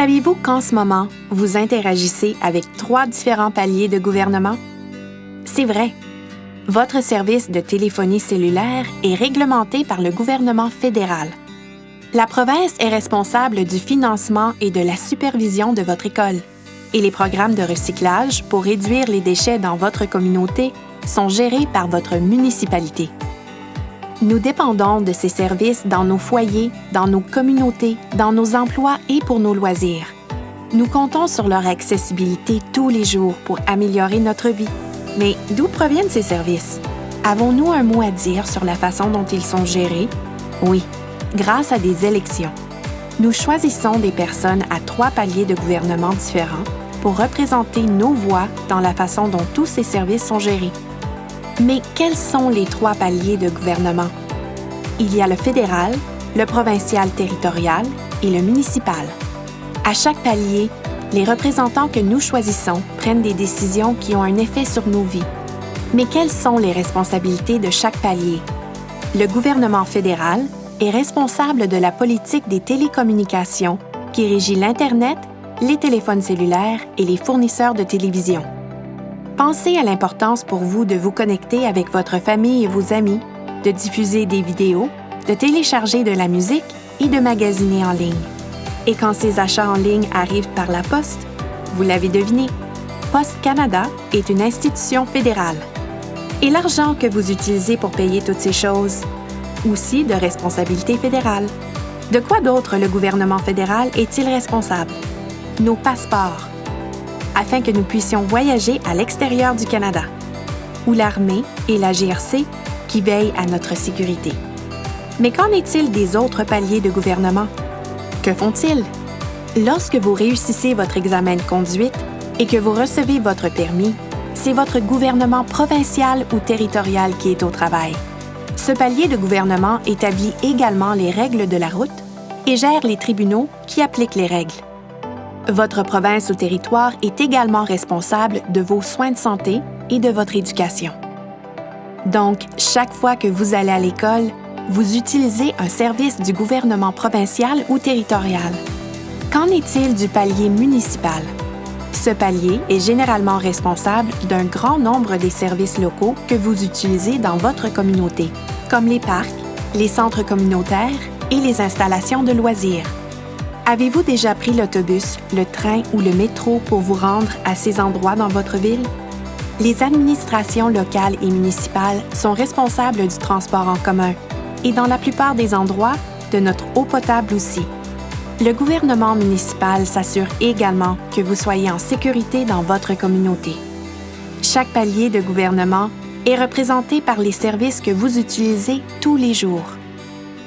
Saviez-vous qu'en ce moment, vous interagissez avec trois différents paliers de gouvernement? C'est vrai. Votre service de téléphonie cellulaire est réglementé par le gouvernement fédéral. La province est responsable du financement et de la supervision de votre école. Et les programmes de recyclage pour réduire les déchets dans votre communauté sont gérés par votre municipalité. Nous dépendons de ces services dans nos foyers, dans nos communautés, dans nos emplois et pour nos loisirs. Nous comptons sur leur accessibilité tous les jours pour améliorer notre vie. Mais d'où proviennent ces services? Avons-nous un mot à dire sur la façon dont ils sont gérés? Oui, grâce à des élections. Nous choisissons des personnes à trois paliers de gouvernement différents pour représenter nos voix dans la façon dont tous ces services sont gérés. Mais quels sont les trois paliers de gouvernement? Il y a le fédéral, le provincial territorial et le municipal. À chaque palier, les représentants que nous choisissons prennent des décisions qui ont un effet sur nos vies. Mais quelles sont les responsabilités de chaque palier? Le gouvernement fédéral est responsable de la politique des télécommunications qui régit l'Internet, les téléphones cellulaires et les fournisseurs de télévision. Pensez à l'importance pour vous de vous connecter avec votre famille et vos amis, de diffuser des vidéos, de télécharger de la musique et de magasiner en ligne. Et quand ces achats en ligne arrivent par la poste, vous l'avez deviné, Poste Canada est une institution fédérale. Et l'argent que vous utilisez pour payer toutes ces choses, aussi de responsabilité fédérale. De quoi d'autre le gouvernement fédéral est-il responsable? Nos passeports, afin que nous puissions voyager à l'extérieur du Canada, ou l'armée et la GRC qui veillent à notre sécurité. Mais qu'en est-il des autres paliers de gouvernement? Que font-ils? Lorsque vous réussissez votre examen de conduite et que vous recevez votre permis, c'est votre gouvernement provincial ou territorial qui est au travail. Ce palier de gouvernement établit également les règles de la route et gère les tribunaux qui appliquent les règles. Votre province ou territoire est également responsable de vos soins de santé et de votre éducation. Donc, chaque fois que vous allez à l'école, vous utilisez un service du gouvernement provincial ou territorial. Qu'en est-il du palier municipal? Ce palier est généralement responsable d'un grand nombre des services locaux que vous utilisez dans votre communauté, comme les parcs, les centres communautaires et les installations de loisirs. Avez-vous déjà pris l'autobus, le train ou le métro pour vous rendre à ces endroits dans votre ville? Les administrations locales et municipales sont responsables du transport en commun et dans la plupart des endroits, de notre eau potable aussi. Le gouvernement municipal s'assure également que vous soyez en sécurité dans votre communauté. Chaque palier de gouvernement est représenté par les services que vous utilisez tous les jours.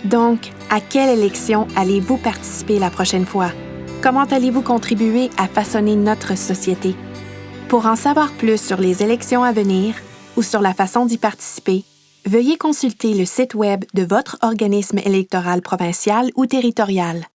Donc, à quelle élection allez-vous participer la prochaine fois? Comment allez-vous contribuer à façonner notre société? Pour en savoir plus sur les élections à venir ou sur la façon d'y participer, veuillez consulter le site Web de votre organisme électoral provincial ou territorial.